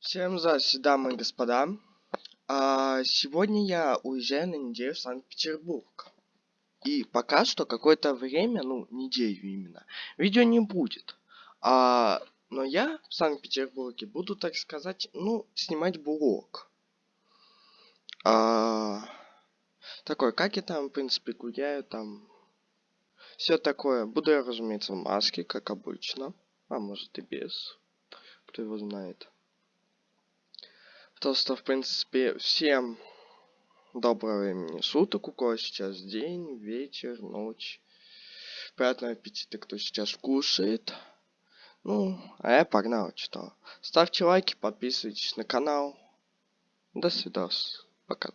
Всем здравствуйте, дамы и господа. А, сегодня я уезжаю на неделю в Санкт-Петербург. И пока что какое-то время, ну, неделю именно, видео не будет. А, но я в Санкт-Петербурге буду, так сказать, ну, снимать блог. А, такой, как я там, в принципе, гуляю, там... Все такое. Буду я, разумеется, в маске, как обычно. А может и без. Кто его знает. То, что, в принципе, всем доброго времени суток, у кого сейчас день, вечер, ночь. Приятного аппетита, кто сейчас кушает. Ну, а я погнал, что. Ставьте лайки, подписывайтесь на канал. До свидос. Пока.